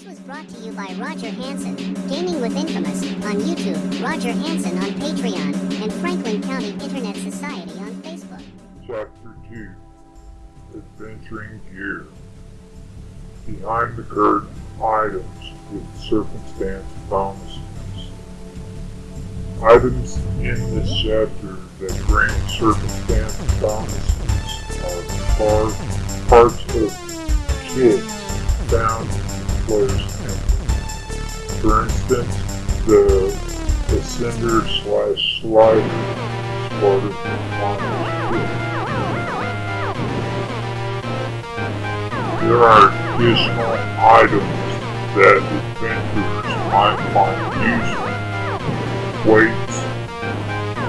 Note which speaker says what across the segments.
Speaker 1: This was brought to you by Roger Hansen, Gaming with Infamous, on YouTube, Roger Hansen on Patreon, and Franklin County Internet Society on Facebook.
Speaker 2: Chapter 2 Adventuring Gear Behind the Curtain Items with Circumstance Bonuses. Items in this chapter that grant circumstance bonuses are par- parts of kits found For instance, the Ascender slash Slider is part of the Monster's. There are additional items that adventurers might find useful. Weights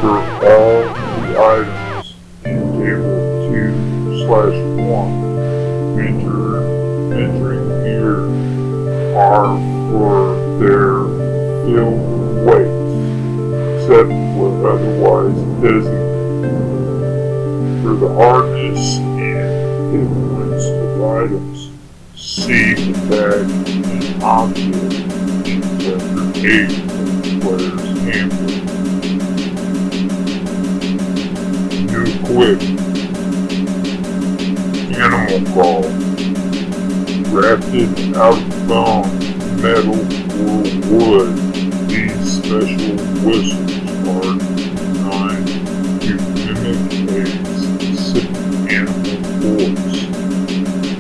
Speaker 2: for all the items in table 2 slash 1 venture, venturing gear are for their ill weights, except where otherwise designated. For the hardness and influence of items, see the tag and object in chapter 8 of the player's handbook. New equip. Animal call. Crafted out of bone, metal, or wood, these special whistles are designed to mimic a specific animal voice,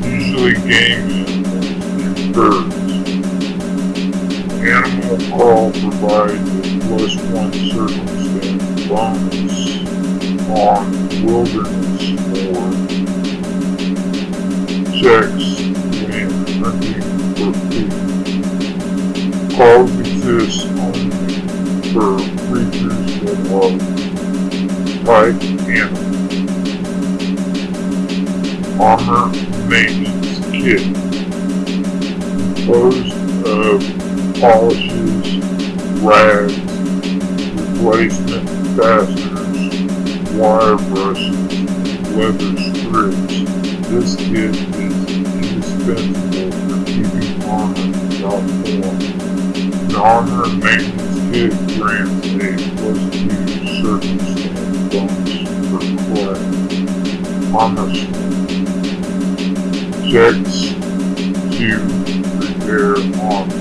Speaker 2: usually game animals and birds. Animal Call provides a plus one circumstance bonus on wilderness lore checks Only for creatures that are type animal. Armor Maintenance Kit composed of uh, polishes, rags, replacement fasteners, wire brushes, leather strips. This kit is indispensable for keeping armor without form. Armor maintenance kit grants a plus two circumstance bonus for class. Armor checks to repair armor.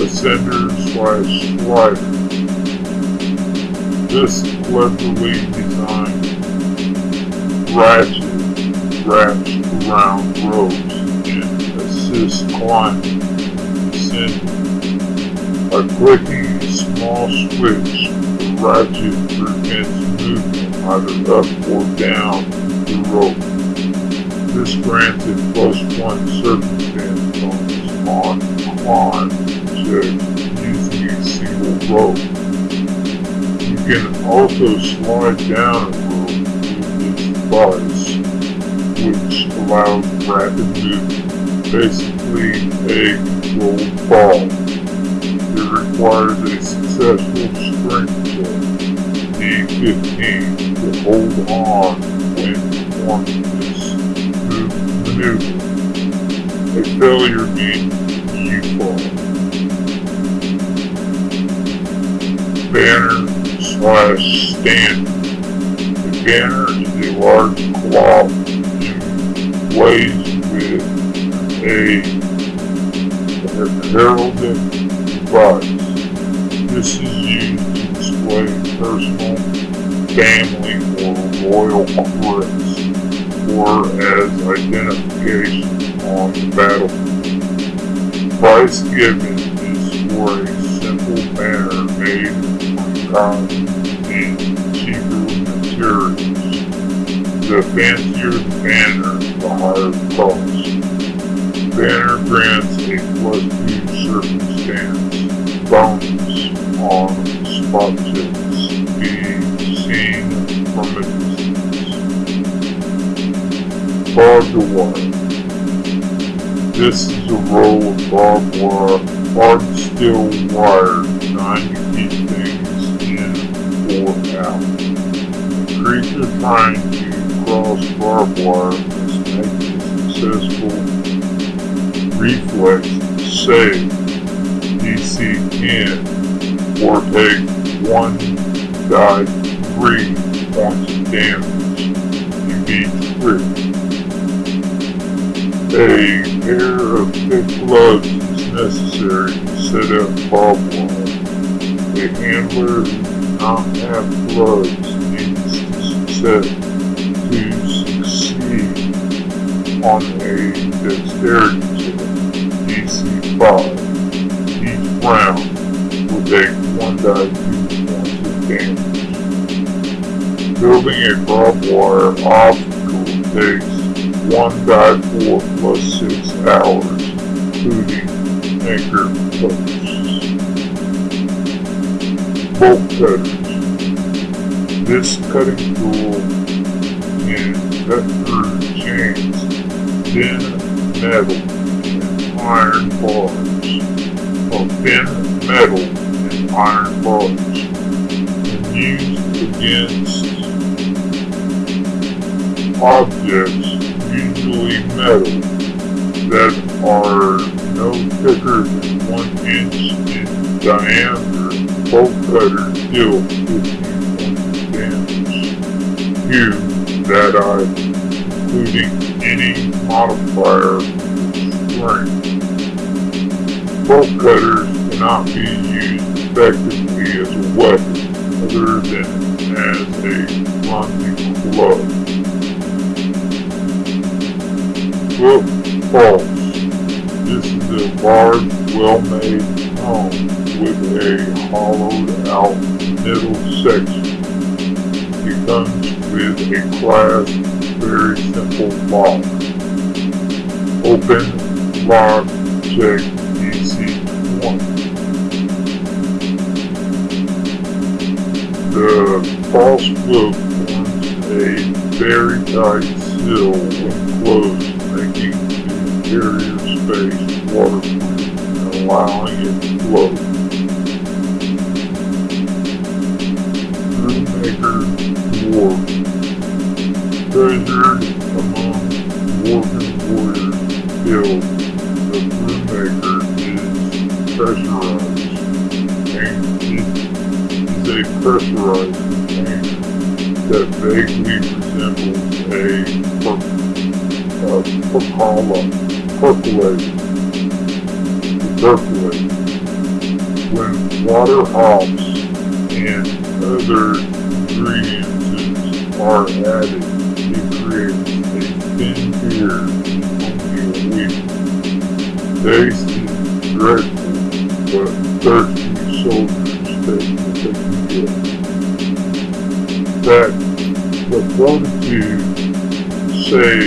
Speaker 2: Ascender slash Slider. This cleverly designed ratchet wraps around ropes climbing and descending. By clicking a small switch, ratchet prevents movement either up or down the rope. This grants a plus one circumstance bonus on climb checks using a single rope. You can also slide down a rope with this device, which allows rapid movement, basically a controlled ball. It requires a successful strength check, D15, to hold on when performing this maneuver. A failure means you fall. banner slash stand. The banner is a large cloth with a heraldic device. This is used to display personal, family, or royal crest, or as identification on the battlefield. Price given is for a simple banner made from cotton and cheaper materials. The fancier the banner, the higher the cost. Banner grants a two circumstance bonus on spot checks being seen from a distance. Barbed wire. This is a roll of barbed wire hard steel wire designed to keep things in or out. A creature trying to cross barbed wire make a successful reflex, save, DC 10, or take 1 die 3 points of damage to each crit. A pair of thick gloves is necessary to set up wire. The handler who does not have gloves needs to set to succeed on a dexterity 5. Each round will take 1 die 2 points of damage. Building a barbed wire obstacle takes 1 die 4 plus 6 hours, including anchor posts. Bolt cutters. This cutting tool can cut through chains, thin metal, iron bars. Thin metal and iron bars. Used against objects, usually metal, that are no thicker than one inch in diameter. Bolt cutters deal 15 points of damage. Q, that I, including any modifier strength. Bolt cutters cannot be used effectively as a weapon other than as a clumsy club. Book false. This is a large, well-made home with a hollowed out middle section. It comes with a class very simple lock. Open, lock, check, The false book forms a very tight seal when closed making the interior space waterproof and allowing it to flow. Brewmaker Dwarf Treasured among dwarven warriors guild, the Brewmaker is pressurized is pressurize pressurized container that vaguely resembles a per- uh, percola, percolate, percolate. When water hops and other ingredients are added, it creates a thin beer in only a week. Taste is dreadful, but thirsty That the fortitude say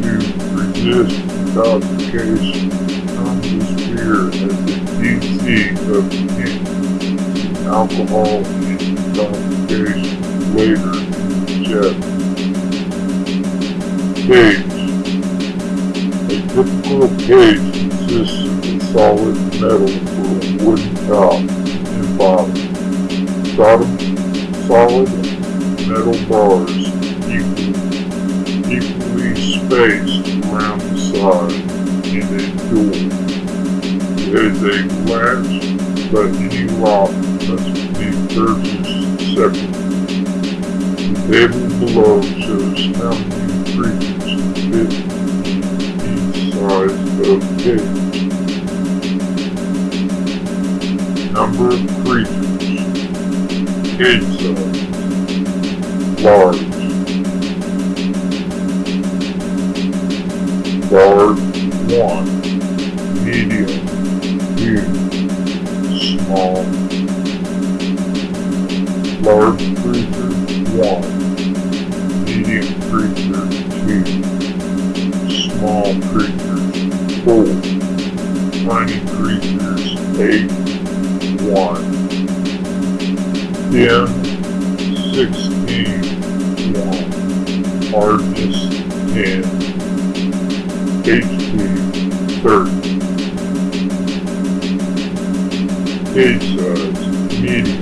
Speaker 2: to resist intoxication comes as fear as the DC of king. Alcohol and intoxication later in the jet. Cage. A typical cage consists of a solid metal with a wooden top and bottom. Bottom solid metal bars equal, equally spaced around the side and a door. There is a latch, but any lock must be purchased separately. The table below shows how many creatures fit in each size of cage. Number of creatures. Size. Large. Large 1. Medium 2. Small. Large creature 1. Medium creature 2. Small creatures 4. Tiny creatures 8. 1. 10. 16. 1. Hardness 10. HP 30. Cage size uh, medium.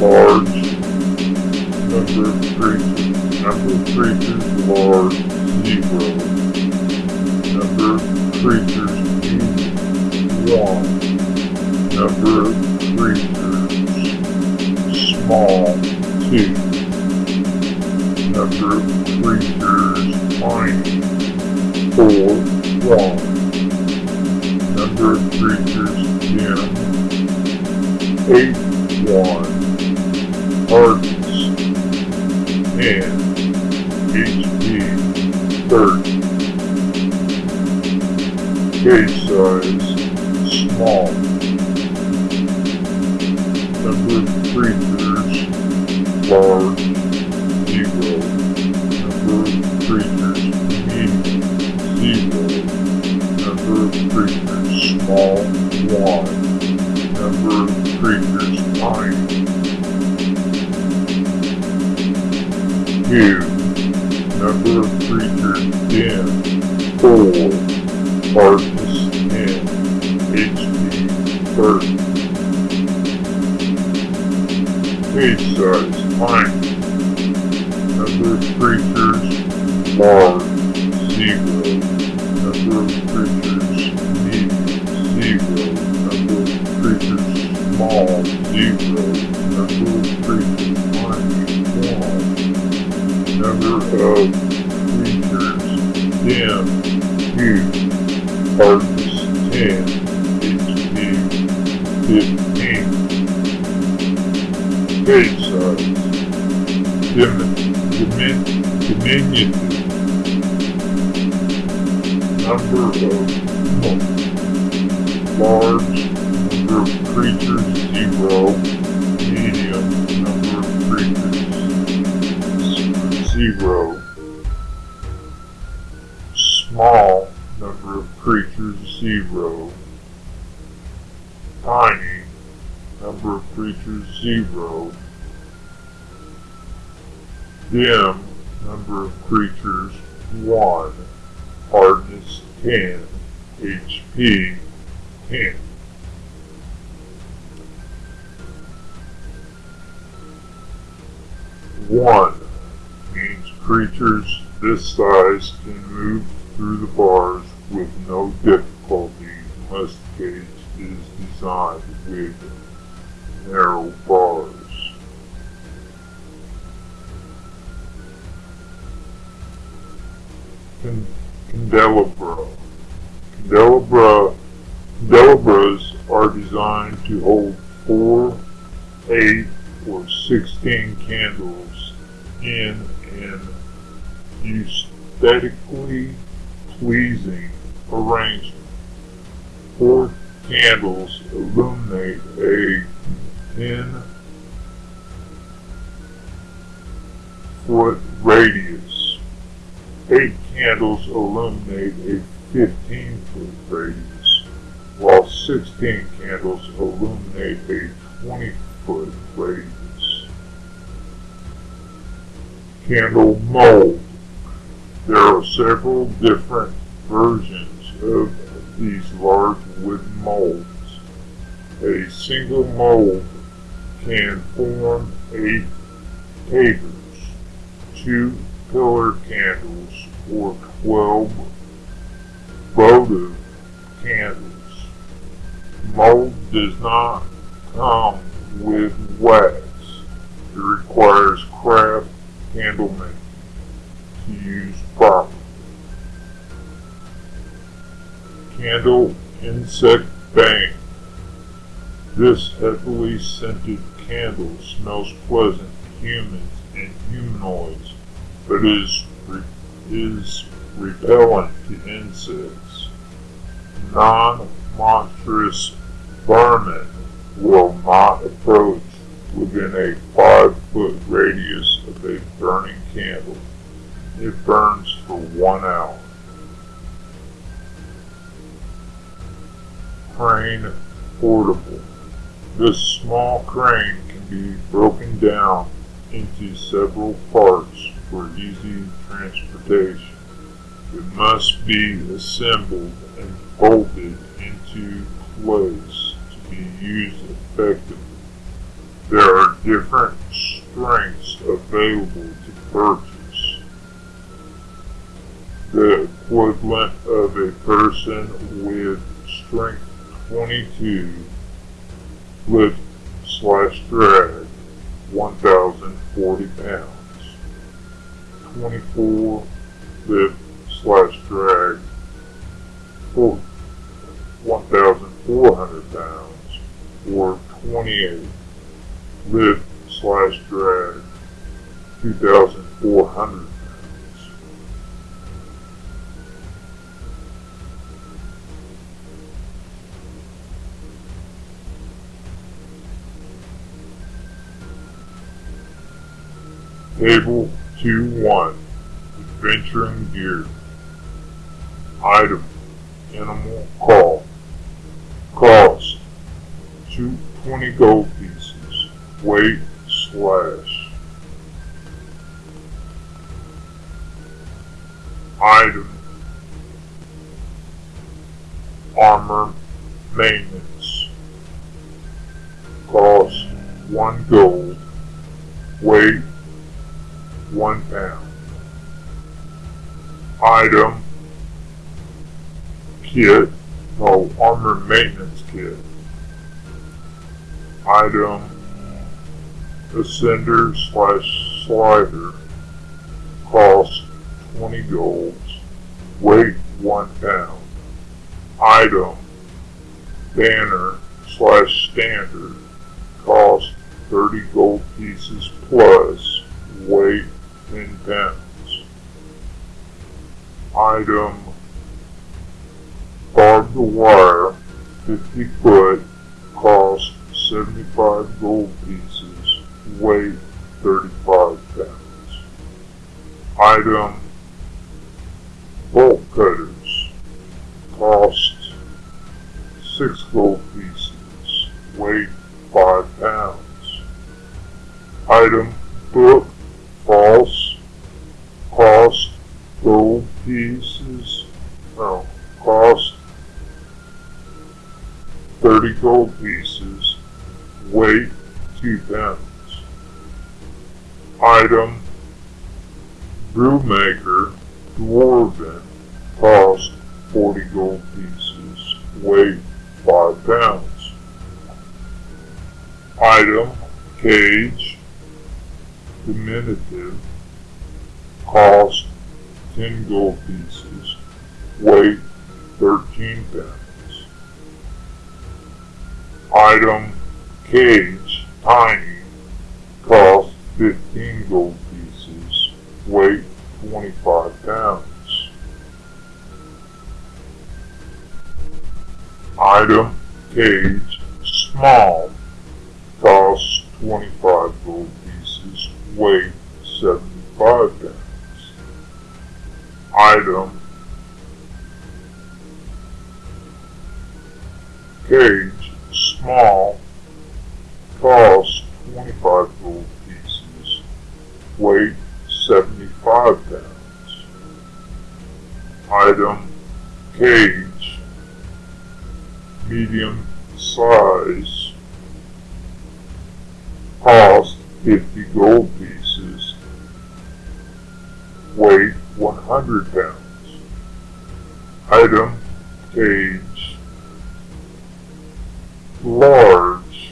Speaker 2: Large number of creatures. Number of creatures large zero. Number of creatures medium, one. Number of creatures small, two. Number of creatures tiny, four, one. Number of creatures dim, eight, one. Hardness, ten. HP, thirty. Case size, small. Creatures, large, Page size, tiny. Number of creatures, large, zero. Number of creatures, medium, zero. Number of creatures, small, zero. Number of creatures, tiny, one. Number of creatures, dim, two. Hardness, ten. Dimin, diminutive. Number of large, number of creatures, zero. Medium, number of creatures, zero. Small, number of creatures, zero. Creatures, zero. Dim, number of creatures, one. Hardness, 10. HP, 10. One means creatures this size can move through the bars with no difficulty unless the cage is designed with narrow bars. Can- Candelabra. Candelabra. Candelabras are designed to hold four, eight, or sixteen candles in an aesthetically pleasing arrangement. Four candles illuminate a 10 foot radius. Eight candles illuminate a 15 foot radius, while 16 candles illuminate a 20 foot radius. Candle mold. There are several different versions of these large wooden molds. A single mold can form eight tapers, two pillar candles, or twelve votive candles. Mold does not come with wax. It requires craft candle making to use properly. Candle insect bane. This heavily scented candle smells pleasant to humans and humanoids, but is re- is repellent to insects. Non-monstrous vermin will not approach within a five foot radius of a burning candle. It burns for one hour. Crane portable. This small crane can be broken down into several parts for easy transportation. It must be assembled and folded into place to be used effectively. There are different strengths available to purchase. the equivalent of a person with strength 22 lift slash drag 1,040 pounds. 24 lift slash drag 1,400 pounds or 28 lift slash drag 2,400 Table 2-1 Adventuring Gear Item Animal Call Cost 220 gold pieces. Weight slash. Item Armor Maintenance. Cost 1 gold. Weight one pound. Item. Kit, no armor maintenance kit. Item. Ascender slash slider. Cost 20 golds, weight 1 pound. Item. Banner slash standard. Cost 30 gold pieces plus weight 10 pounds. Item barbed wire 50 foot cost 75 gold pieces weight 35 pounds. Item bolt cutters cost 6 gold pieces weight 5 pounds. Item book 30 gold pieces weight 2 pounds item brewmaker dwarven cost 40 gold pieces weight 5 pounds item cage diminutive, cost 10 gold pieces, weight 13 pounds. Item cage tiny, cost 15 gold pieces, weight 25 pounds. Item cage small, cost 25 gold pieces, weight 75 pounds. Item cage small cost 25 gold pieces weight 75 pounds. Item cage medium size cost 50 gold pieces, weight 100 pounds. Item cage large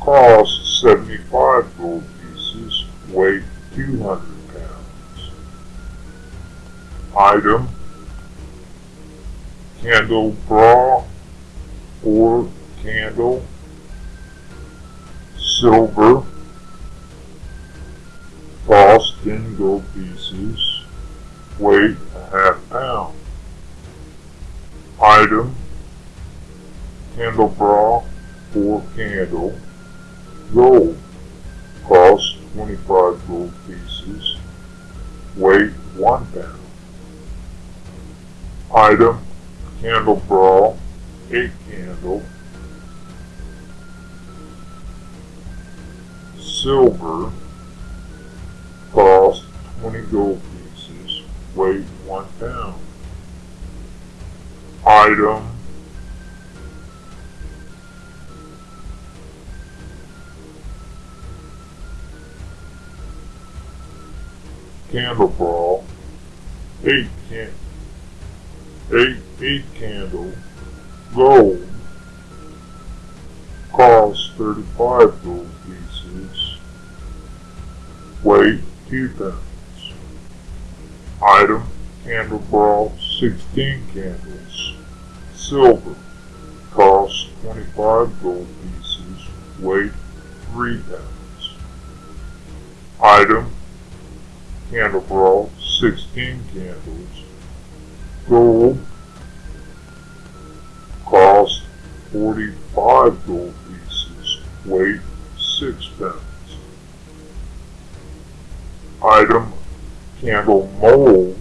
Speaker 2: cost 75 gold pieces, weight 200 pounds. Item candle bra or candle silver, cost 10 gold pieces, weight a half pound. Item, candelabra, 4 candle, gold, cost 25 gold pieces, weight 1 pound. Item, candelabra, 8 candle, silver cost 20 gold pieces, weight 1 pound. Item candle 8 can 8 8 candle gold cost 35 gold pieces weight 2 pounds. Item candle brawl 16 candles silver cost 25 gold pieces weight 3 pounds. Item candelabra 16 candles gold cost 45 gold pieces, weight 6 pounds. Item candle mold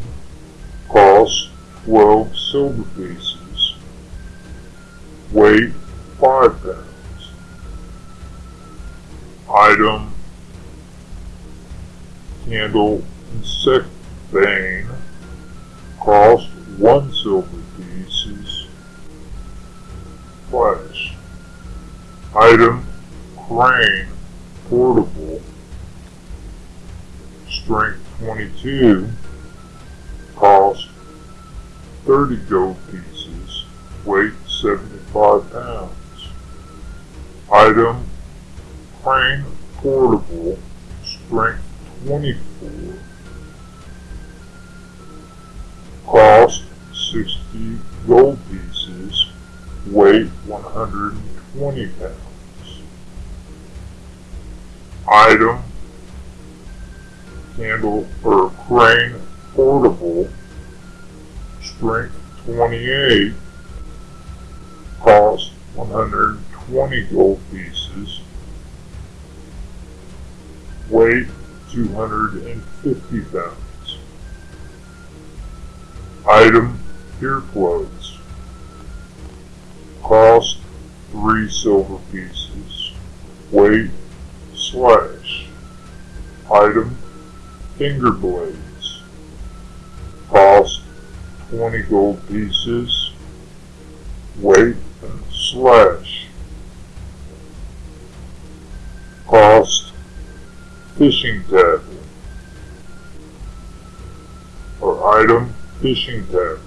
Speaker 2: cost 12 silver pieces, weight 5 pounds. Item candle bane cost 1 silver pieces, flash. Item crane portable. Strength 22 cost 30 gold pieces. Weight 75 pounds. Item crane portable. Strength 24 cost 60 gold pieces weight 120 pounds. Item candle or crane portable strength 28 cost 120 gold pieces weight 250 pounds item ear plugs cost 3 silver pieces. Weight slash. Item finger blades. Cost 20 gold pieces. Weight slash. Cost fishing tackle. Or item fishing tackle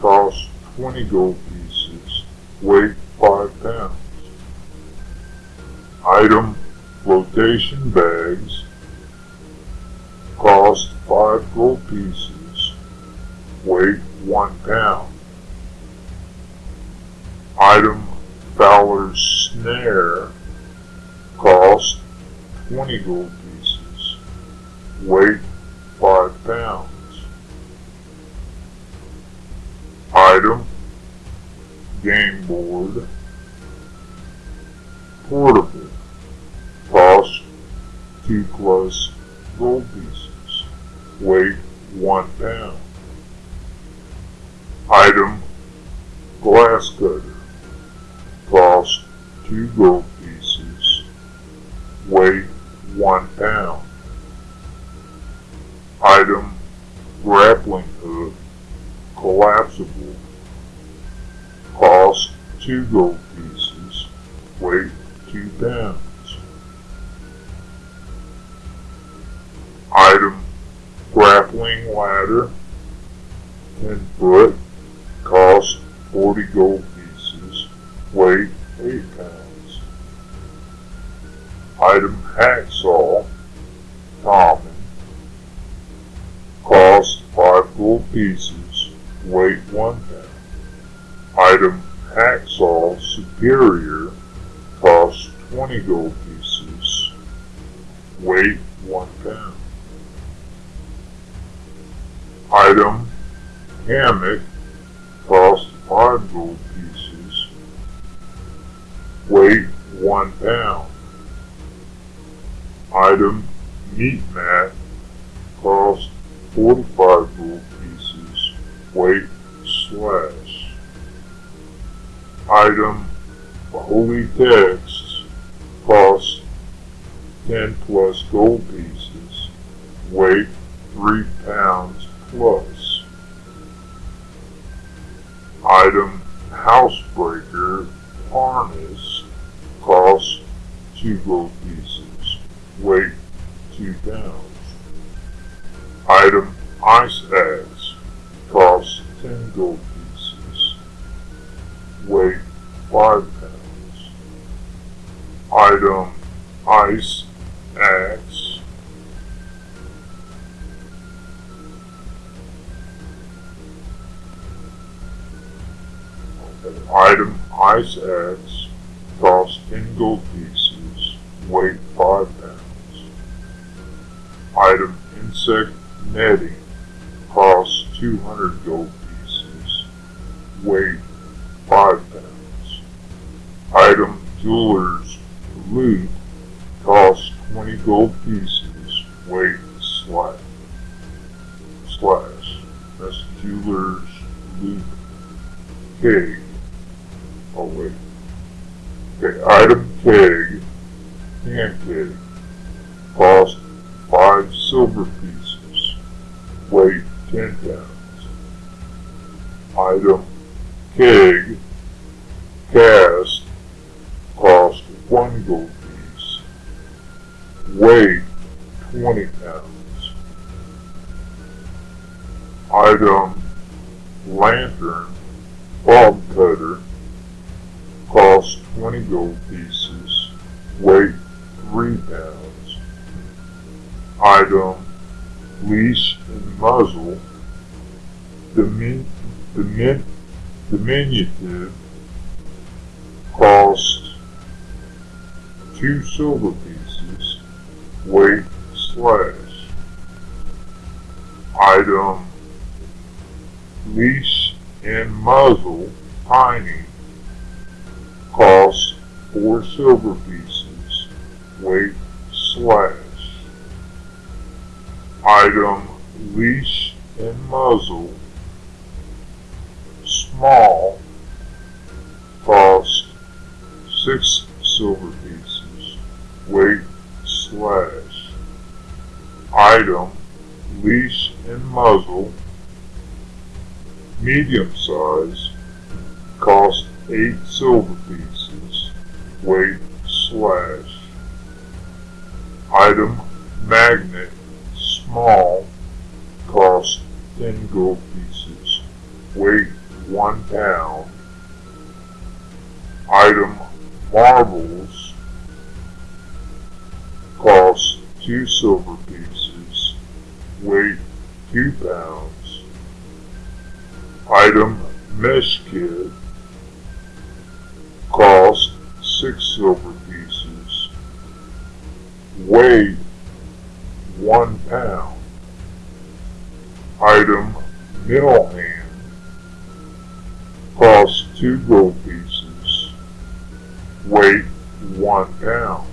Speaker 2: cost 20 gold pieces weight 5 pounds item flotation bags cost 5 gold pieces, weight 1 pound. Item Fowler's snare cost 20 gold pieces, weight 5 pounds. Item Game board. Portable. Cost 2 plus gold pieces, weight 1 pound. Item glass cutter, cost 2 gold weight slash. Item holy text cost 10 plus gold pieces, weight 3 pounds plus. Item housebreaker harness costs 2 gold pieces, weight 2 pounds. Item Ice Axe 10 gold pieces. Weight 5 pounds. Item Ice Axe Item Ice Axe costs 10 gold pieces. Weight 5 pounds. Item Insect Netting costs 200 gold. Weight 5 pounds. Item Jeweler's Loupe costs 20 gold pieces. Weight slash. Slash. That's Jeweler's Loupe Keg. Oh wait. Okay, item keg, Item, leash and muzzle, tiny, cost four silver pieces, weight slash. Item leash and muzzle, small, cost six silver pieces, weight slash. Item leash and muzzle, medium size, cost 8 silver pieces, weight slash. Item magnet, small, cost 10 gold pieces, weight 1 pound. Item marbles, cost 2 silver pieces, weight 2 pounds. Item mess kit, cost six silver pieces, weight one pound. Item middle hand, cost two gold pieces, weight one pound.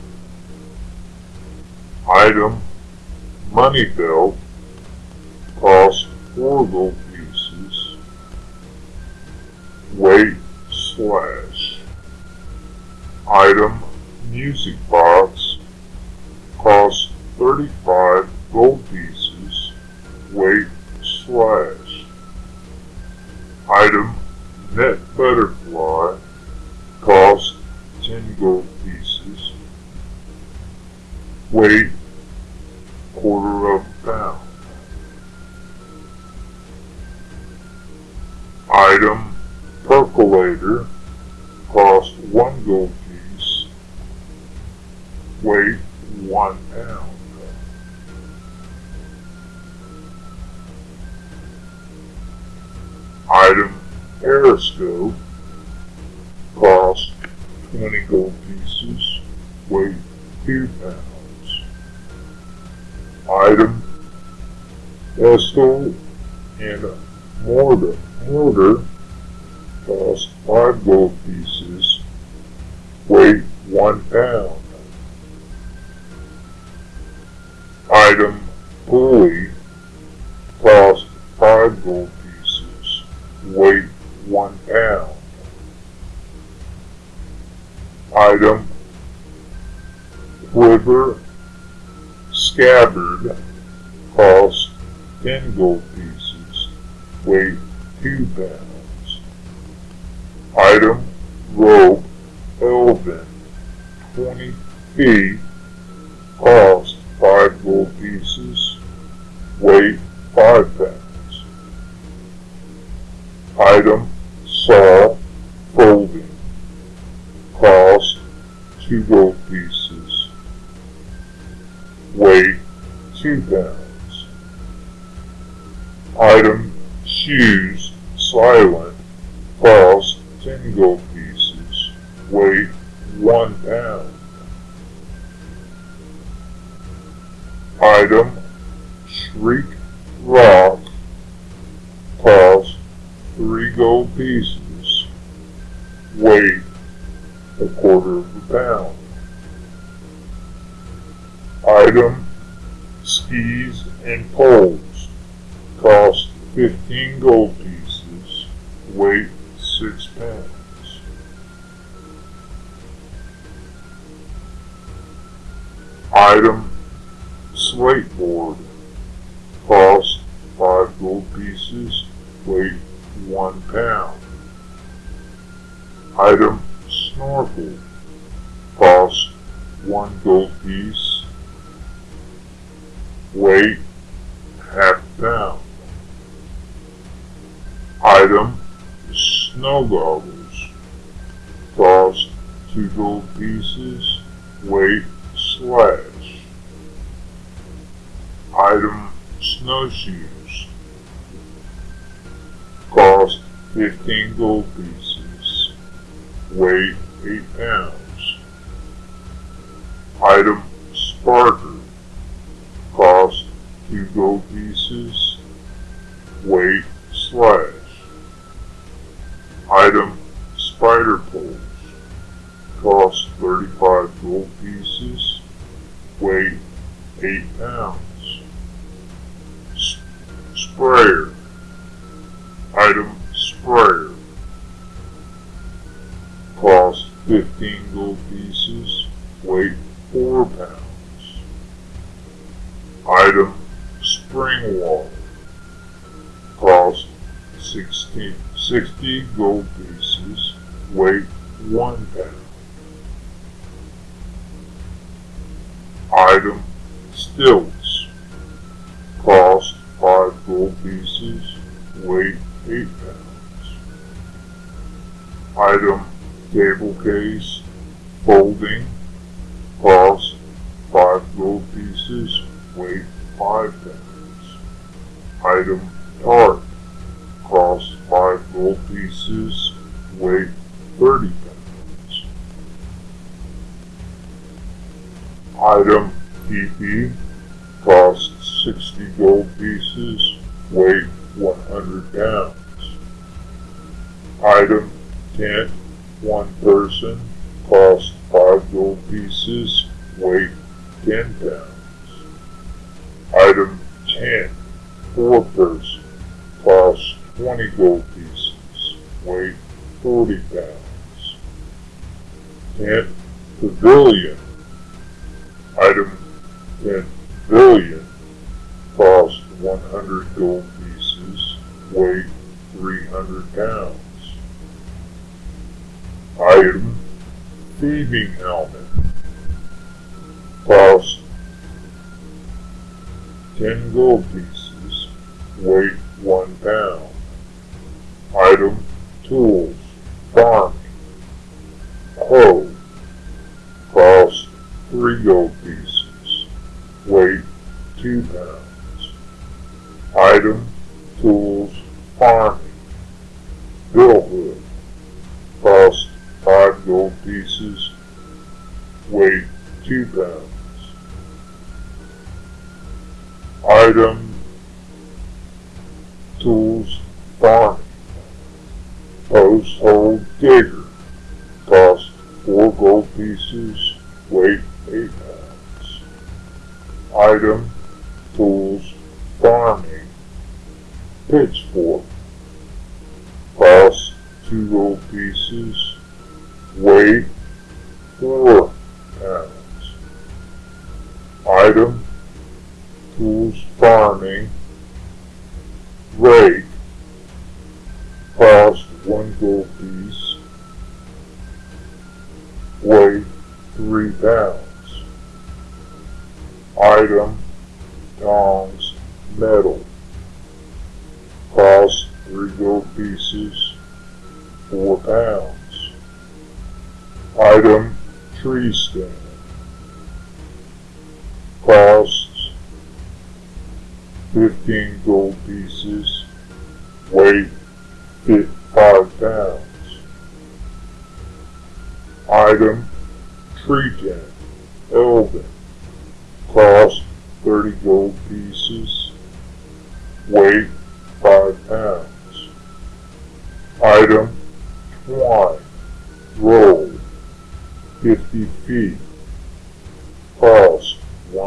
Speaker 2: Item money belt, cost four gold pieces, weight slash. Item music box cost 35 gold pieces, weight slash. Item net butterfly cost 10 gold pieces, weight quarter of a pound. Cost 1 gold piece, weight 1 pound. Item periscope cost 20 gold pieces, weight 2 pounds. Item pestle and mortar, mortar cost 5 gold pieces, weight 1 pound. Item pulley cost 5 gold pieces, weight 1 pound. Item quiver scabbard cost 10 gold pieces, weight 2 pounds. Item rope elven 20 feet weight half pound. Item snow goggles. Cost two gold pieces, weight slash. Item snowshoes. Cost 15 gold pieces, weight 8 pounds. Item sparkers you go pieces. Ten billion. billion cost 100 gold pieces, Weight 300 pounds. Item, thieving helmet, cost 10 gold pieces.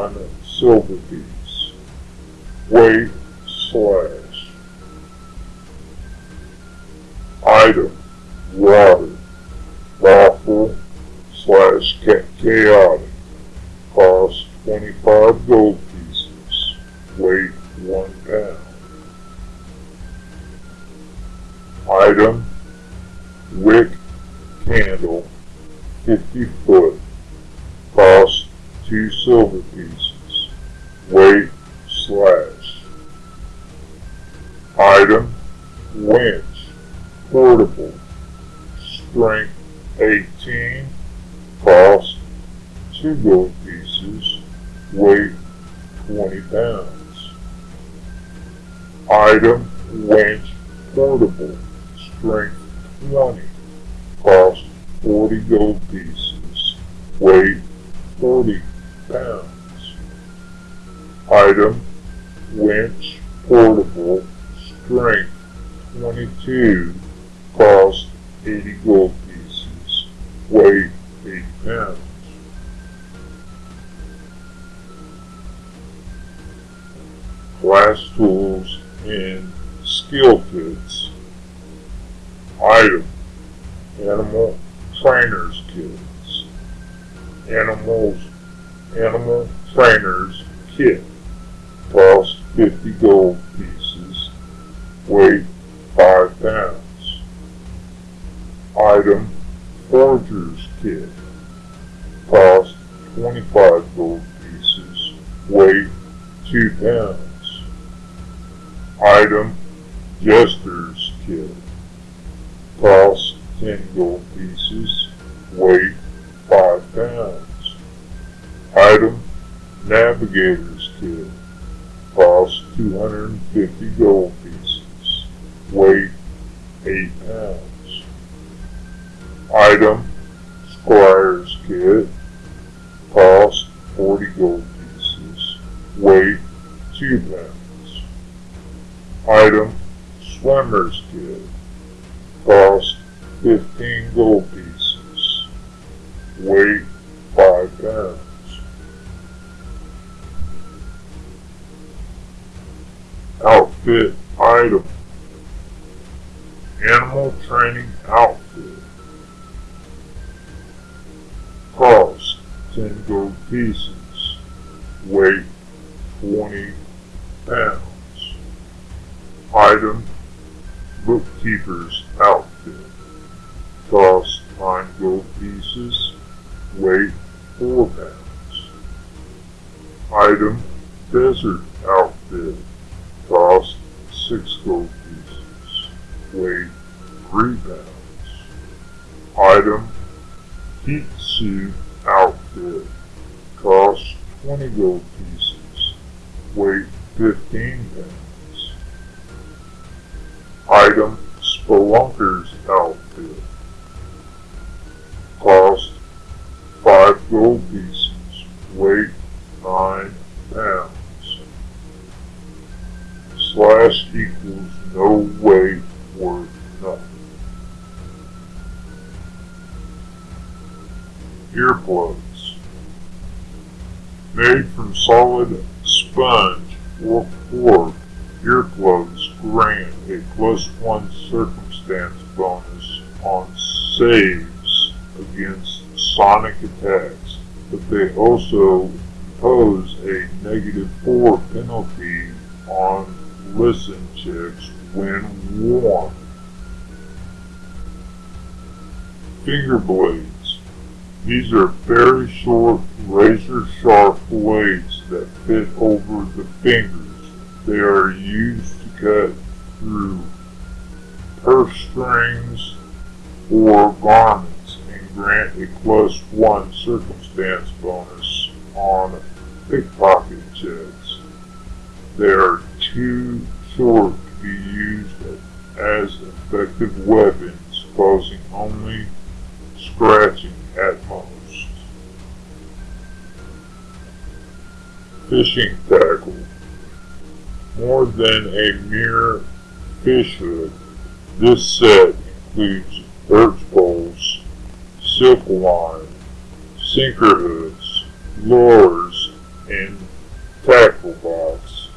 Speaker 2: Simon Silverbees, weight slash. Item, water. 40 gold pieces, weight 2 pounds. Item, Swimmer's Kit, cost 15 gold pieces, weight 5 pounds. Outfit item, animal training outfit. Cost 10 gold pieces weight 20 pounds. Item, bookkeeper's outfit. Cost 9 gold pieces, weight 4 pounds. Item, desert outfit. Cost 6 gold pieces, weight 3 pounds. Item, heat suit outfit. 20 gold pieces, weight 15 pounds. Item Spelunker's outfit. Cost 5 gold pieces. Circumstance bonus on pickpocket checks. They are too short to be used as effective weapons, causing only scratching at most. Fishing tackle. More than a mere fish hook, this set includes birch poles, silk line, sinker hooks, lures, and tackle box.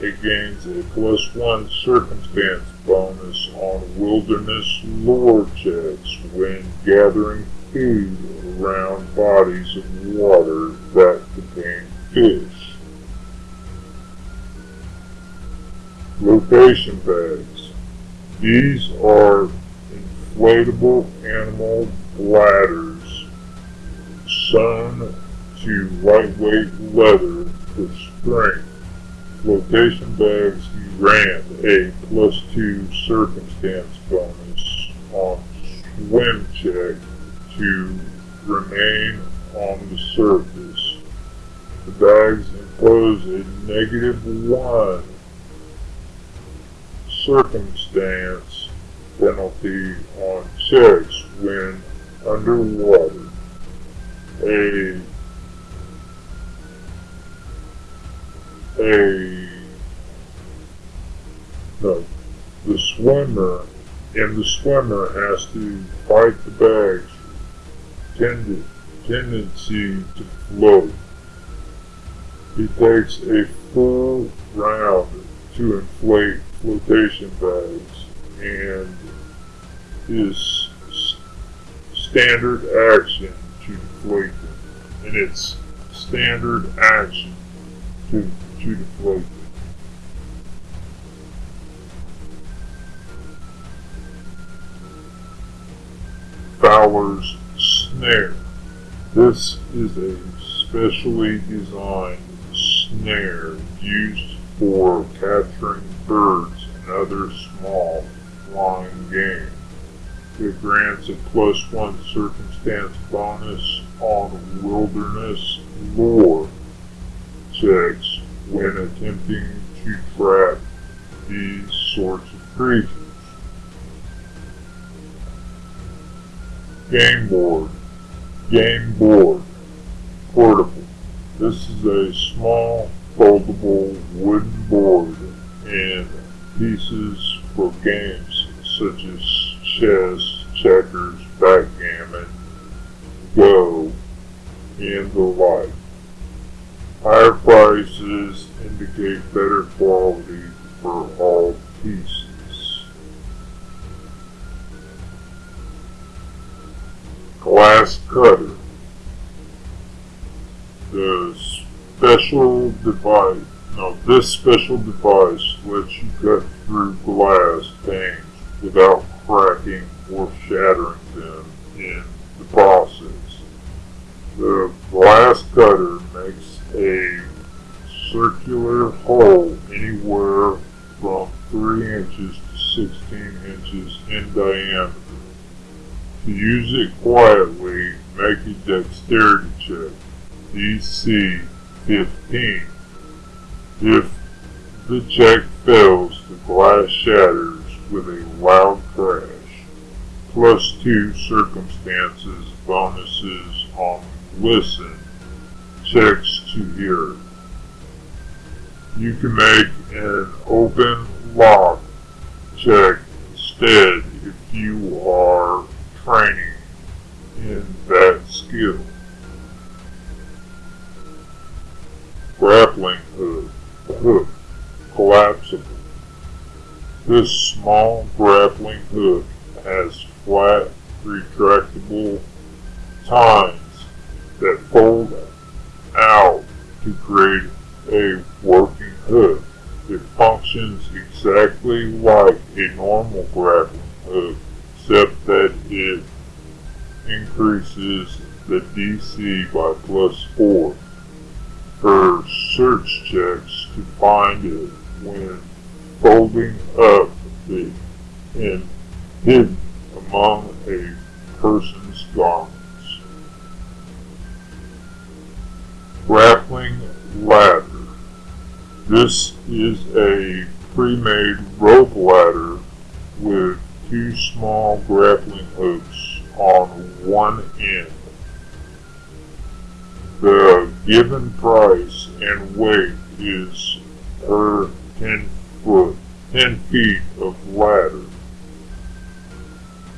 Speaker 2: It gains a plus one circumstance bonus on wilderness lore checks when gathering food around bodies of water that contain fish. Flotation bags. These are inflatable animal bladders sewn to lightweight leather for strength. Flotation bags grant a plus two circumstance bonus on swim check to remain on the surface. The bags impose a negative one circumstance penalty on checks when underwater. No, the swimmer and the swimmer has to fight the bag's tend, tendency to float. He takes a full round to inflate flotation bags and his standard action deflate. And it's standard action to, to deflate them. Fowler's snare. This is a specially designed snare used for capturing birds and other small flying game. It grants a plus one circumstance bonus on wilderness lore checks when attempting to trap these sorts of creatures. Game board. Game board. Portable. This is a small foldable wooden board and pieces for games such as chess, checkers, backgammon, go, and the like. Higher prices indicate better quality for all pieces. Glass cutter. The special device, no, this special device lets you cut through glass panes without cracking or shattering them in the process. The glass cutter makes a circular hole anywhere from 3 inches to 16 inches in diameter. To use it quietly, make a dexterity check. DC 15. If the check fails, the glass shatters with a loud crash. Plus 2 circumstances bonuses on listen checks to hear. You can make an open lock check instead if you are training in that skill. Grappling hook, hook, collapsible. This small grappling hook has flat, retractable tines fold out to create a working hood. It functions exactly like a normal grappling hook, except that it increases the DC by plus 4 for search checks to find it when folding up the and hidden among a person's garments. Grappling ladder. This is a pre-made rope ladder with two small grappling hooks on one end. The given price and weight is per 10 foot, 10 feet of ladder.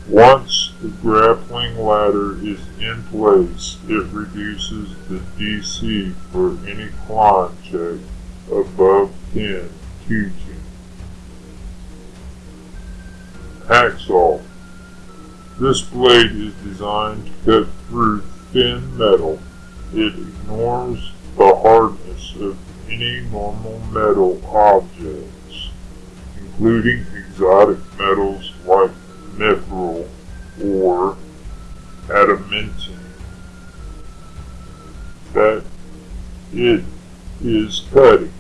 Speaker 2: Once the grappling ladder is in place, it reduces the DC for any climb check above 10 to 10. Hacksaw. This blade is designed to cut through thin metal. It ignores the hardness of any normal metal objects, including exotic metals like mithril or adamantine. That it is cutting,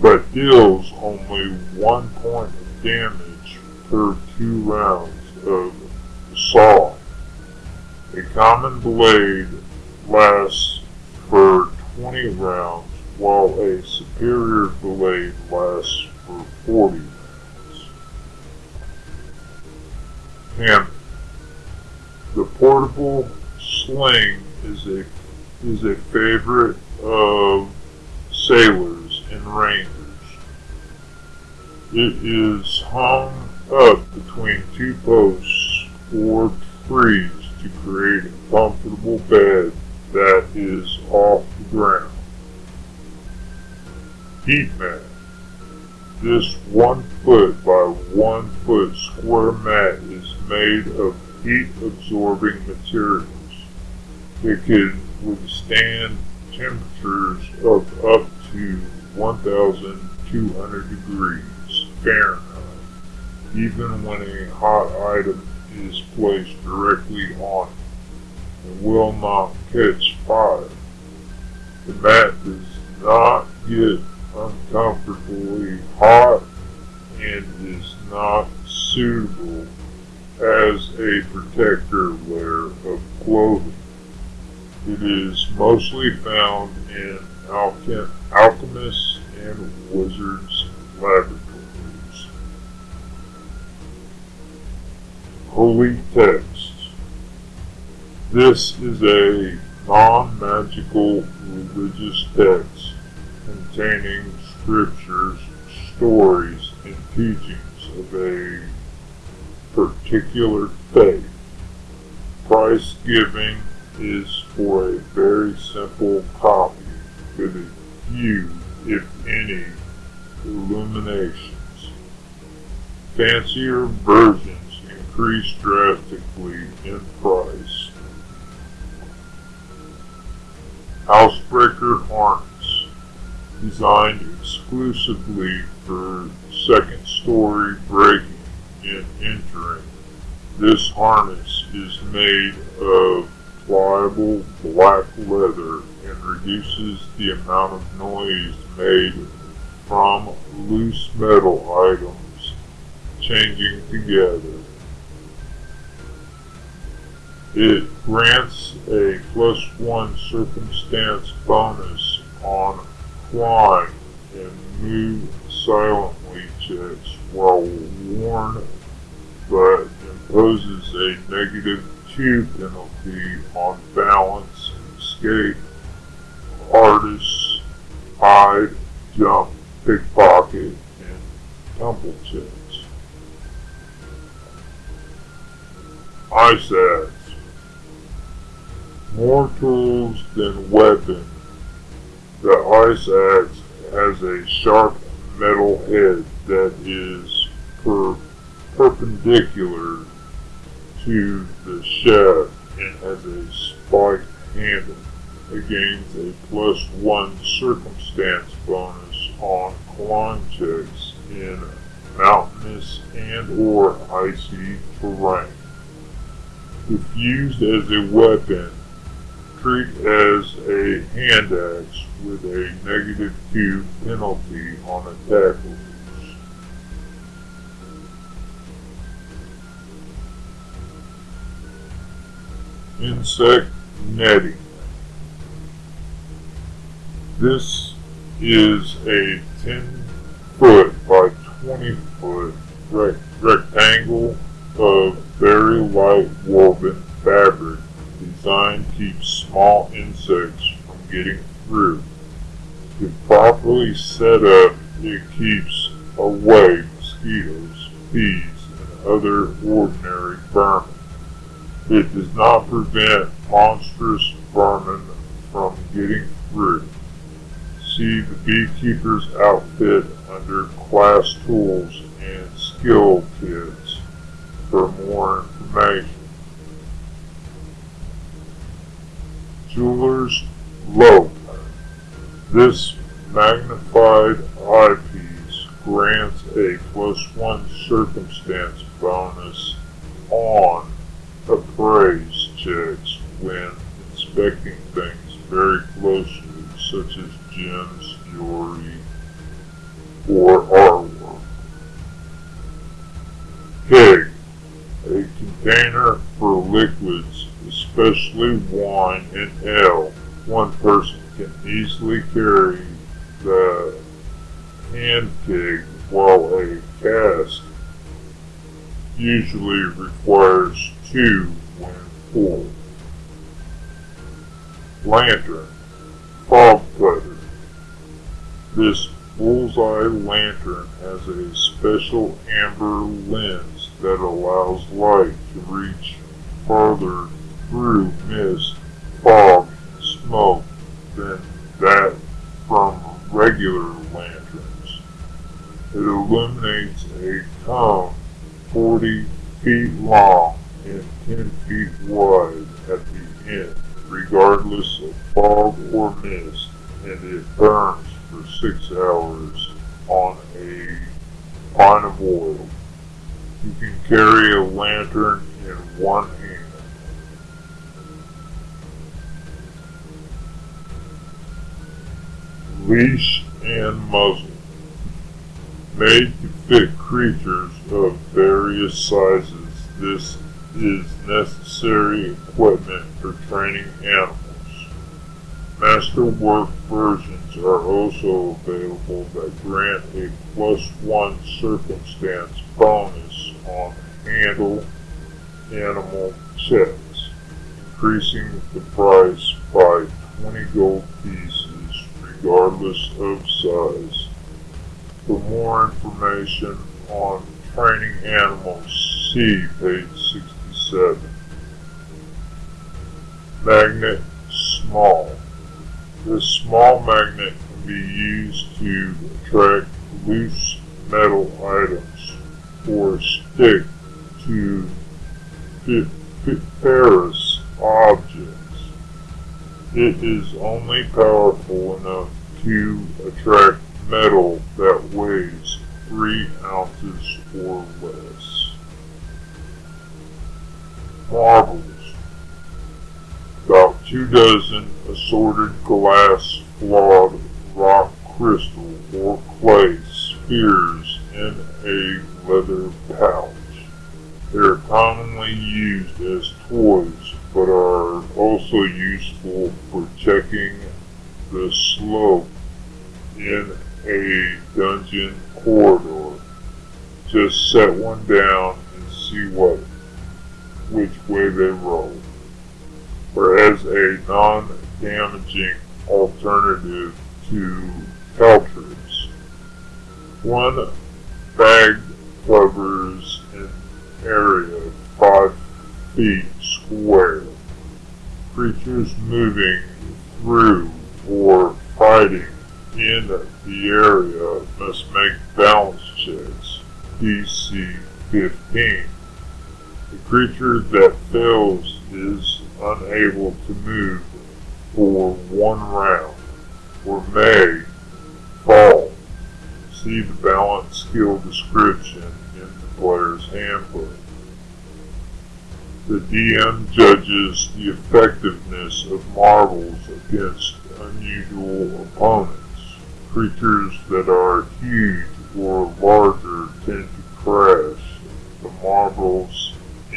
Speaker 2: but deals only one point of damage per two rounds of saw. A common blade lasts for 20 rounds while a superior blade lasts for 40 Hammer. The portable sling is a is a favorite of sailors and rangers. It is hung up between two posts or trees to create a comfortable bed that is off the ground. Heat mat. This one foot by one foot square mat made of heat absorbing materials. It can withstand temperatures of up to 1200 degrees Fahrenheit, even when a hot item is placed directly on it and will not catch fire. The mat does not get uncomfortably hot and is not suitable as a protector layer of clothing. It is mostly found in alchem alchemists and wizards' laboratories. Holy Text This is a non-magical religious text containing scriptures, stories, and teachings of a particular faith. Price giving is for a very simple copy with a few, if any, illuminations. Fancier versions increase drastically in price. Housebreaker harness, designed exclusively for second story breaking and entering. This harness is made of pliable black leather and reduces the amount of noise made from loose metal items changing together. It grants a plus one circumstance bonus on climb and move silently checks while worn, but imposes a negative two penalty on balance, escape, artists, hide, jump, pickpocket, and tumble. Ice axe. More tools than weapon. The ice axe has a sharp metal head that is per perpendicular to the shaft and has a spiked handle. It gains a plus one circumstance bonus on climb checks in mountainous and or icy terrain. If used as a weapon, treat as a hand axe with a negative 2 penalty on attack insect netting. This is a 10 foot by 20 foot rec- rectangle of very light woven fabric designed to keep small insects from getting through. If properly set up, it keeps away mosquitoes, bees, and other ordinary vermin. It does not prevent monstrous vermin from getting through. See the beekeeper's outfit under class tools and skill kits for more information. Jeweler's Loupe. This magnified eyepiece grants a plus one circumstance bonus on appraised checks when inspecting things very closely, such as gems, jewelry, or artwork. Keg, a container for liquids, especially wine and ale. One person can easily carry the hand keg while a cask usually requires two when full. Lantern, fog cutter. This bullseye lantern has a special amber lens that allows light to reach farther through mist, fog, and smoke than that from regular lanterns. It illuminates a cone 40 feet long and 10 feet wide at the end, regardless of fog or mist, and it burns for six hours on a pint of oil. You can carry a lantern in one hand. Leash and muzzle. Made to fit creatures of various sizes, this is necessary equipment for training animals. Masterwork versions are also available that grant a plus one circumstance bonus on handle animal sets, increasing the price by 20 gold pieces regardless of size. For more information on training animals, see page 67. Magnet small. This small magnet can be used to attract loose metal items or stick to ferrous objects. It is only powerful enough to attract metal that weighs 3 ounces or less. Marbles. About two dozen assorted glass, flawed rock crystal or clay spheres in a leather pouch. They are commonly used as toys, but are also useful for checking the slope in a dungeon corridor. Just set one down and see what which way they roll. Whereas a non-damaging alternative to Caltrops. One bag covers an area 5 feet square. Creatures moving through or fighting in the area must make balance checks. DC 15. The creature that fails is unable to move for one round or may fall. See the balance skill description in the player's handbook. The DM judges the effectiveness of marbles against unusual opponents. Creatures that are huge or larger tend to crash the marbles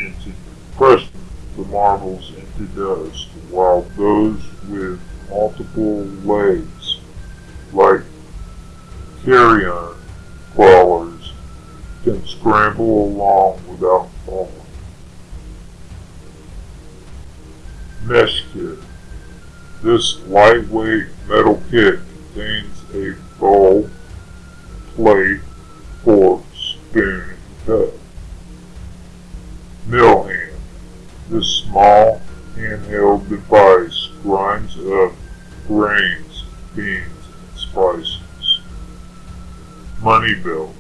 Speaker 2: into crush the marbles into dust, while those with multiple legs, like carrion crawlers, can scramble along without falling. Mess kit. This lightweight metal kit contains a bowl, plate, fork, spoon, and cup. Mill hand. This small handheld device grinds up grains, beans, and spices. Money belt.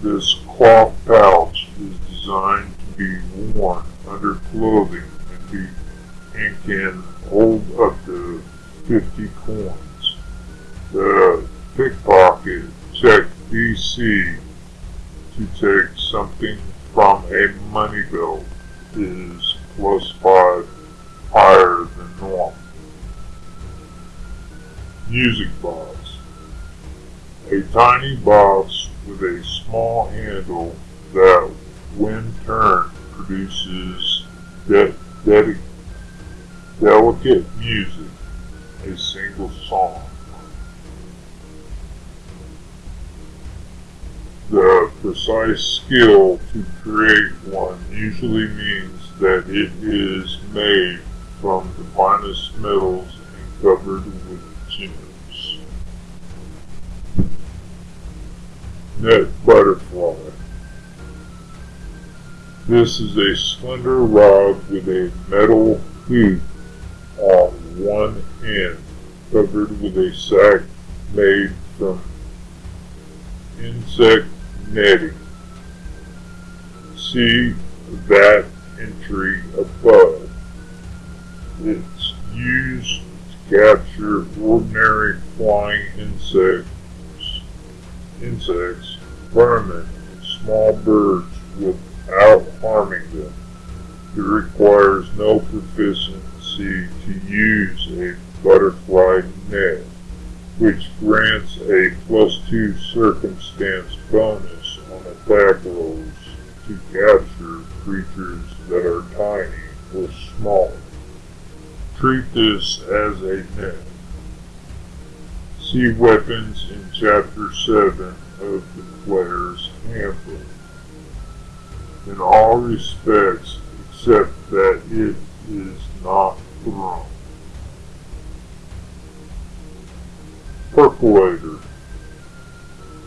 Speaker 2: This cloth pouch is designed to be worn under clothing and be and can hold up to 50 coins. The pickpocket check DC to take something from a money bill is plus 5 higher than normal. Music box. A tiny box with a small handle that, when turned, produces de- de- delicate music, a single song. The precise skill to create one usually means that it is made from the finest metals and covered with gems. Net butterfly. This is a slender rod with a metal hoop on one end, covered with a sack made from insect netting. See that entry above. It's used to capture ordinary flying insects, insects, vermin, and small birds without harming them. It requires no proficiency to use a butterfly net, which grants a plus two circumstance bonus on attack to capture creatures that are tiny or small. Treat this as a net. See weapons in Chapter 7 of the Player's Handbook. In all respects, except that it is not thrown. Percolator.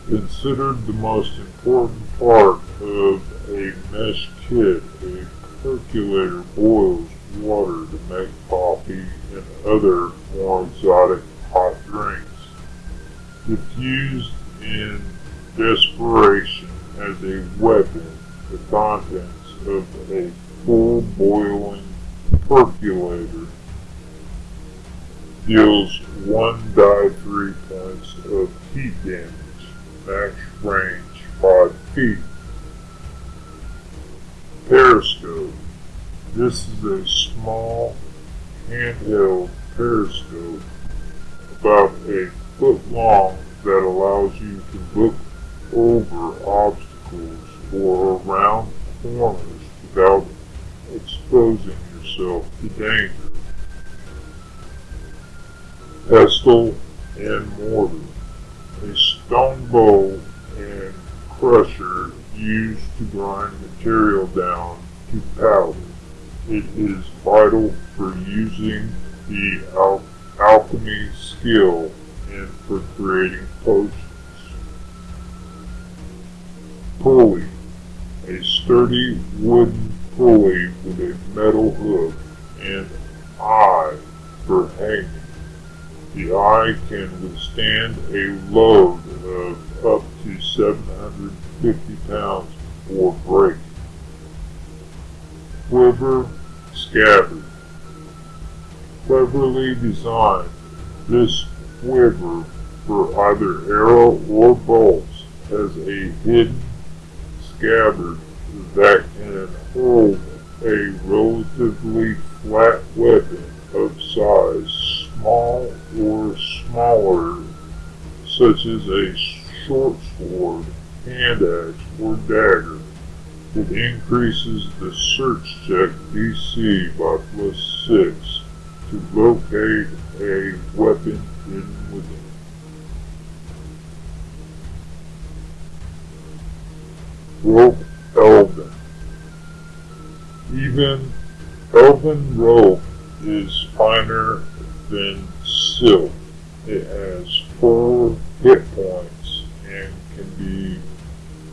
Speaker 2: Considered the most important part of a mess kit, a percolator boils water to make coffee and other more exotic hot drinks. If used in desperation as a weapon, the contents of a full boiling percolator deals one die three points of heat damage, max range 5 feet. Periscope. This is a small handheld periscope about a foot long that allows you to look over obstacles or around corners without exposing yourself to danger. Pestle and mortar. Stone bowl and crusher used to grind material down to powder. It is vital for using the al- alchemy skill and for creating potions. Pulley. A sturdy wooden pulley with a metal hook and eye for hanging. The eye can withstand a load of up to 750 pounds before breaking. Quiver scabbard. Cleverly designed, this quiver for either arrow or bolts has a hidden scabbard that can hold a relatively flat weapon of size small or smaller, such as a short sword, hand axe, or dagger. It increases the search check DC by plus 6 to locate a weapon hidden within. Rope Elven. Even Elven rope is finer than silk. It has four hit points and can be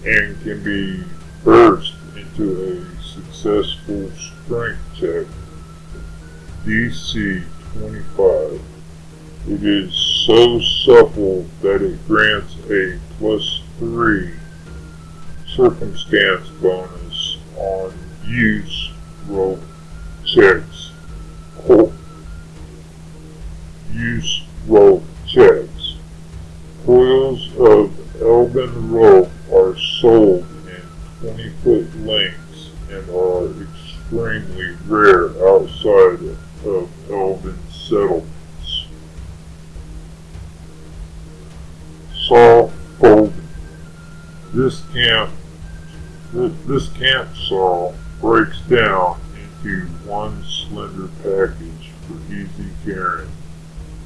Speaker 2: and can be burst into a successful strength check. DC 25. It is so supple that it grants a plus 3 circumstance bonus on use rope checks. Use rope checks. Coils of elven rope are sold in 20 foot lengths and are extremely rare outside of elven settlements. Saw folding. This camp this camp saw breaks down into one slender package for easy carrying.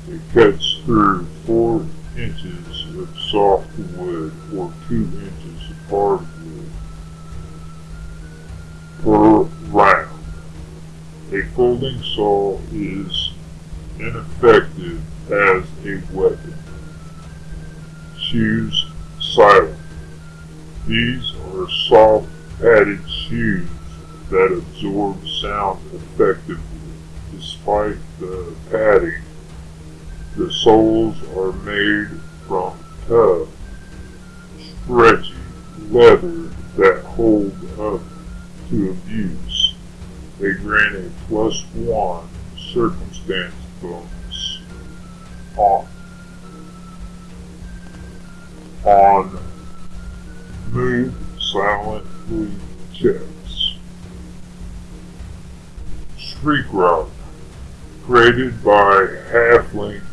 Speaker 2: It cuts through four inches of soft wood or two inches of hardwood per round. A folding saw is ineffective as a weapon. Shoes silent. These are soft padded shoes that absorb sound effectively. Despite the padding, the soles are made from tough, stretchy leather that hold up to abuse. They grant a plus one circumstance bonus on, on move silently checks. Shriek Rock, created by halfling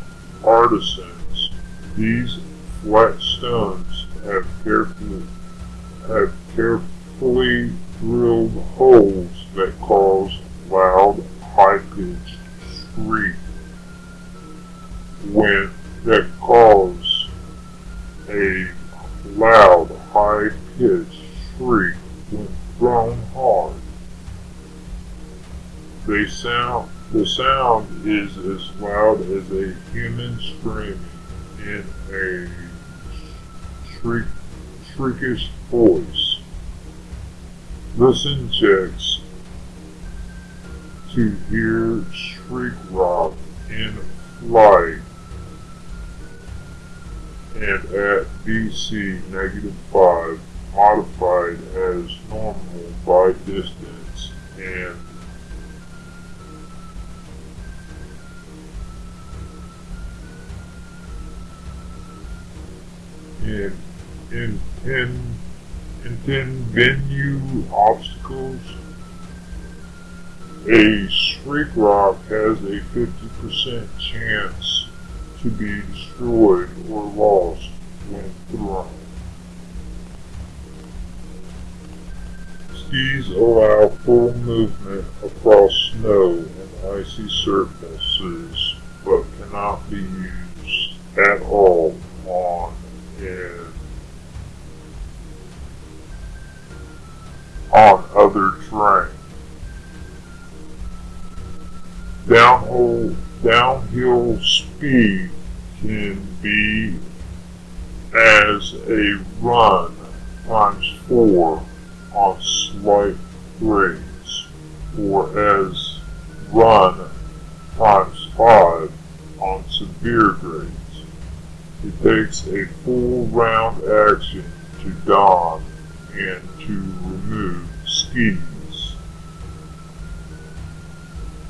Speaker 2: artisans, these flat stones have carefully have carefully drilled holes that cause loud, high-pitched shriek when that cause a loud, high-pitched shriek when thrown hard. They sound the sound is as loud as a human screaming in a shriek, shriekish voice. Listen checks to hear shriek rock in flight and at DC negative 5 modified as normal by distance and in in ten in ten venue obstacles a shriek rock has a 50% chance to be destroyed or lost when thrown. Skis allow full movement across snow and icy surfaces, but cannot be used at all on on other terrain. Downhill, downhill speed can be as a run times four on slight grades, or as run times five on severe grades. It takes a full round action to don and to remove skis.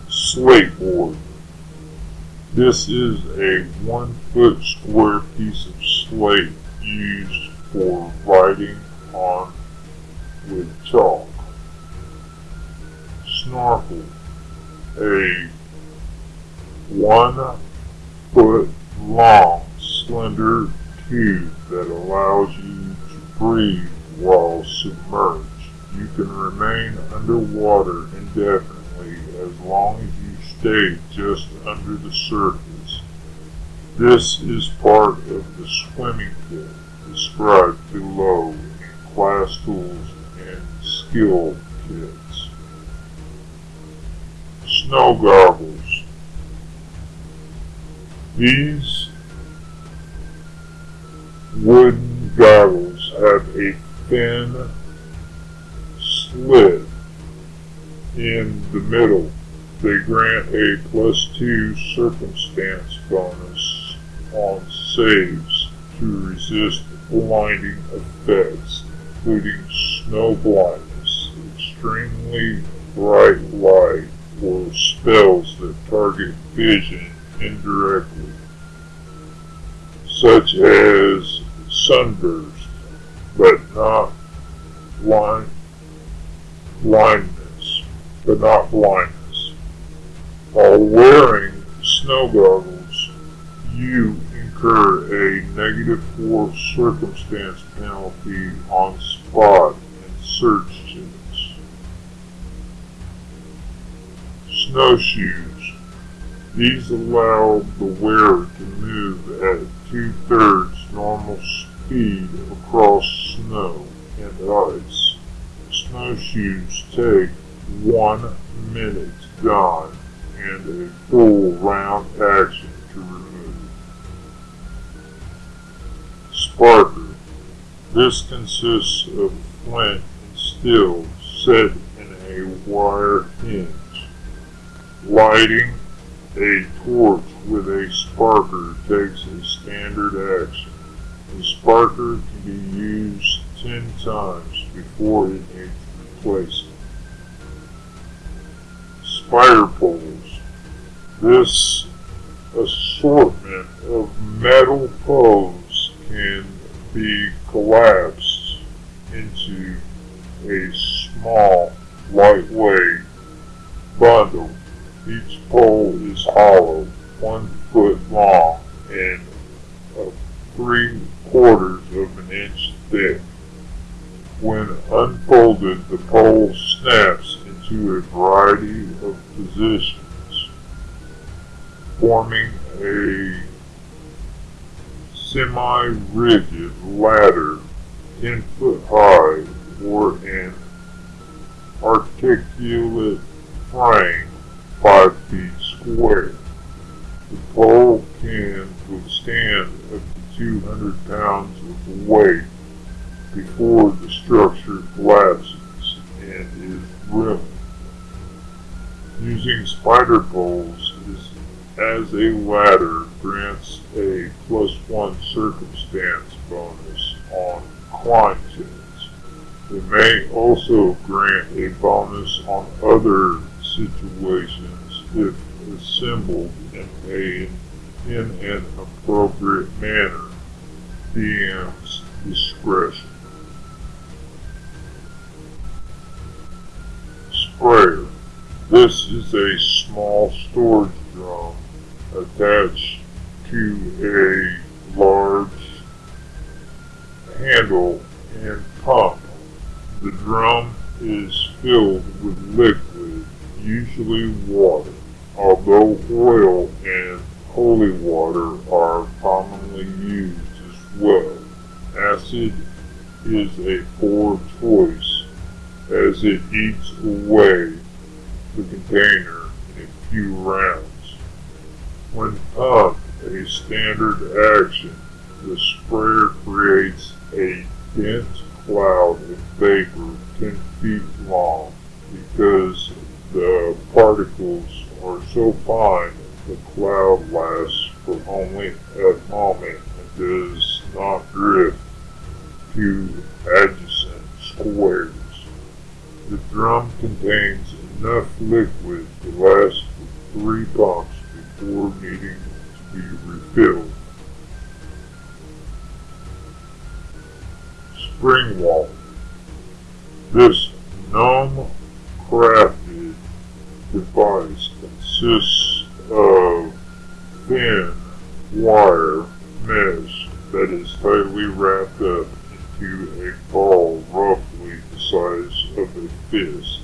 Speaker 2: Slateboard. This is a one foot square piece of slate used for writing on with chalk. Snorkel. A one foot long slender tube that allows you to breathe while submerged. You can remain underwater indefinitely as long as you stay just under the surface. This is part of the swimming kit described below in class tools and skill kits. Snow goggles. These wooden goggles have a thin slit in the middle. They grant a plus two circumstance bonus on saves to resist blinding effects, including snow blindness, extremely bright light, or spells that target vision indirectly, such as sunburst, but not blind, blindness, but not blindness. While wearing snow goggles, you incur a negative four circumstance penalty on spot and search checks. Snowshoes. These allow the wearer to move at two-thirds normal speed across snow and ice. Snowshoes take one minute to don and a full round action to remove. Sparker. This consists of flint and steel set in a wire hinge. Lighting a torch with a sparker takes a standard action. The sparker can be used 10 times before it needs replacing. Spider poles. This assortment of metal poles can be collapsed into a small, lightweight bundle. Each pole is hollow, one foot long, and a three quarters of an inch thick. When unfolded, the pole snaps into a variety of positions, forming a semi-rigid ladder 10 foot high or an articulate frame 5 feet square. The pole can withstand 200 pounds of weight before the structure collapses and is ruined. Using spider poles is, as a ladder grants a plus one circumstance bonus on climb checks. It may also grant a bonus on other situations if assembled in, a, in an appropriate manner. DM's discretion. Sprayer. This is a small storage drum attached to a large handle and pump. The drum is filled with liquid, usually water, although oil and holy water are commonly used as well. Acid is a poor choice as it eats away the container in a few rounds. When pumped, a standard action, the sprayer creates a dense cloud of vapor 10 feet long because the particles are so fine the cloud lasts for only a moment and does not drift to adjacent squares. The drum contains enough liquid to last for three pumps before needing to be refilled. Spring wall. This gnome crafted device consists of thin wire mesh that is tightly wrapped up into a ball roughly the size of a fist.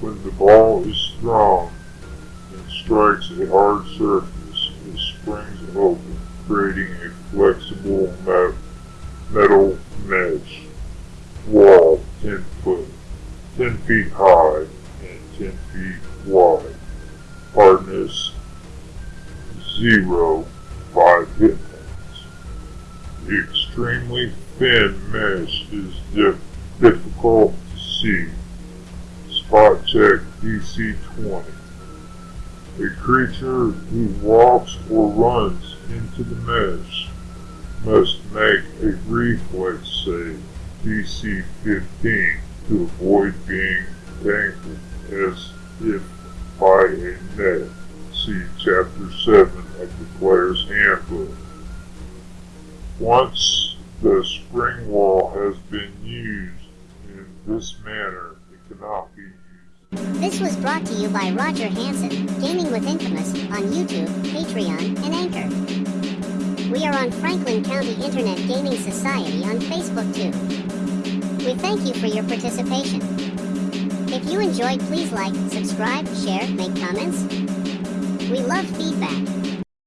Speaker 2: When the ball is thrown and strikes a hard surface, it springs open, creating a flexible metal mesh wall 10 foot, 10 feet high, and 10 feet wide. Hardness 0, 5 hit points. The extremely thin mesh is dif difficult to see. Spot check DC 20. A creature who walks or runs into the mesh must make a reflex save DC 15 to avoid being tangled as if by a net. See Chapter 7 of the Player's Handbook. Once the spring wall has been used in this manner, it cannot be used.
Speaker 1: This was brought to you by Roger Hanson, Gaming with Infamous, on YouTube, Patreon, and Anchor. We are on Franklin County Internet Gaming Society on Facebook too. We thank you for your participation. If you enjoyed, please like, subscribe, share, make comments. We love feedback.